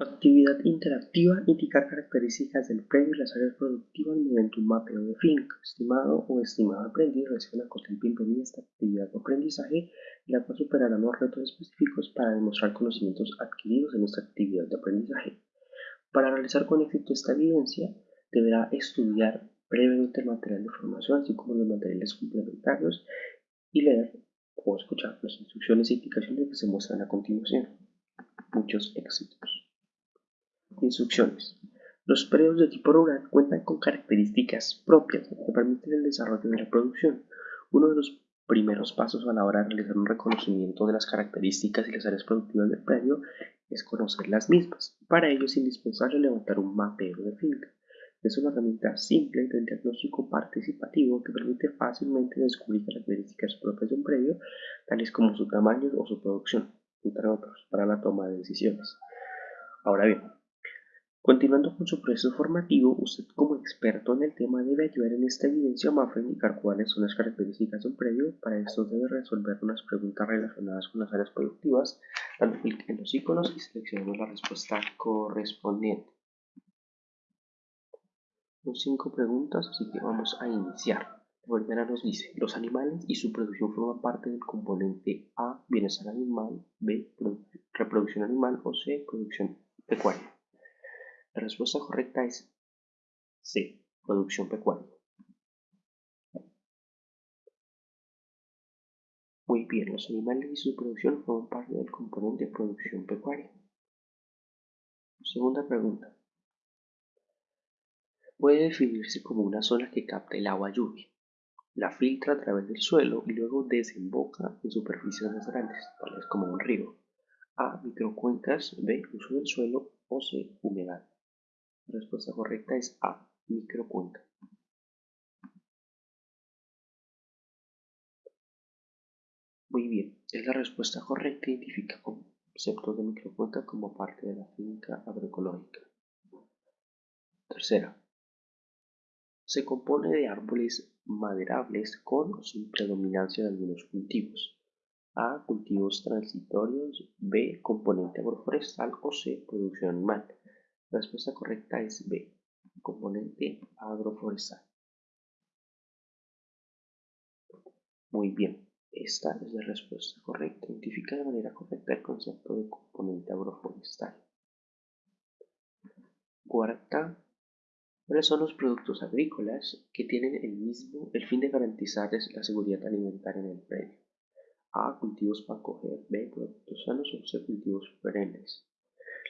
Actividad interactiva indica características del predio y las áreas productivas mediante un mapeo de finca. Estimado o estimado aprendiz recibe una cordial bienvenida esta actividad de aprendizaje, la cual superará los retos específicos para demostrar conocimientos adquiridos en esta actividad de aprendizaje. Para realizar con éxito esta evidencia, deberá estudiar previamente el material de formación, así como los materiales complementarios, y leer o escuchar las instrucciones e indicaciones que se muestran a continuación. Muchos éxitos. Instrucciones. Los predios de tipo rural cuentan con características propias que permiten el desarrollo de la producción. Uno de los primeros pasos a la hora de realizar un reconocimiento de las características y las áreas productivas del predio es conocer las mismas. Para ello es indispensable levantar un mapeo de finca. Es una herramienta simple del diagnóstico participativo que permite fácilmente descubrir características propias de un predio, tales como su tamaño o su producción, entre otros, para la toma de decisiones. Ahora bien, Continuando con su proceso formativo, usted como experto en el tema debe ayudar en esta evidencia a indicar cuáles son las características de un predio. Para esto debe resolver unas preguntas relacionadas con las áreas productivas, dando clic en los iconos y seleccionando la respuesta correspondiente. Son cinco preguntas, así que vamos a iniciar. La primera nos dice, los animales y su producción forman parte del componente A, bienestar animal, B, reproducción animal o C, producción pecuaria. La respuesta correcta es C. Producción pecuaria. Muy bien, los animales y su producción forman parte del componente de producción pecuaria. Segunda pregunta. Puede definirse como una zona que capta el agua lluvia, la filtra a través del suelo y luego desemboca en superficies más grandes, tales como un río. A. Microcuencas. B. Uso del suelo. O C. Humedad. La respuesta correcta es A, microcuenca. Muy bien, es la respuesta correcta. Identifica conceptos de microcuenca como parte de la finca agroecológica. Tercera, se compone de árboles maderables con o sin predominancia de algunos cultivos. A. Cultivos transitorios. B. Componente agroforestal. O C. Producción animal. La respuesta correcta es B, componente agroforestal. Muy bien, esta es la respuesta correcta. Identifica de manera correcta el concepto de componente agroforestal. Cuarta, ¿cuáles son los productos agrícolas que tienen el mismo el fin de garantizarles la seguridad alimentaria en el predio? A. Cultivos para coger. B. Productos sanos o C. Cultivos perennes.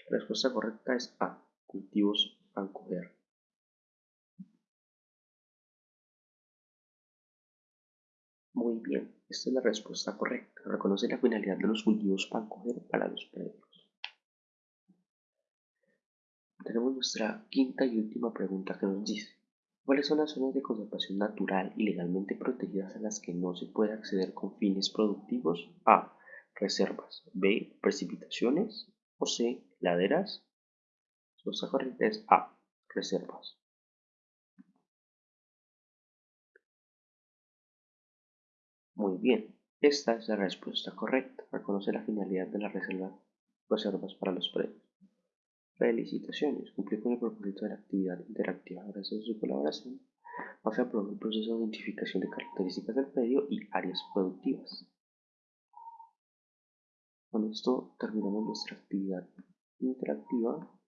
La respuesta correcta es A cultivos coger. Muy bien, esta es la respuesta correcta. Reconoce la finalidad de los cultivos coger para los predios. Tenemos nuestra quinta y última pregunta que nos dice ¿Cuáles son las zonas de conservación natural y legalmente protegidas a las que no se puede acceder con fines productivos? A. Reservas. B. Precipitaciones. O C. Laderas. Respuesta correcta es A. Reservas. Muy bien, esta es la respuesta correcta. Reconoce la finalidad de las reservas para los predios. Felicitaciones, cumplió con el propósito de la actividad interactiva. Gracias a su colaboración, MAFE aprobó el proceso de identificación de características del predio y áreas productivas. Con esto terminamos nuestra actividad interactiva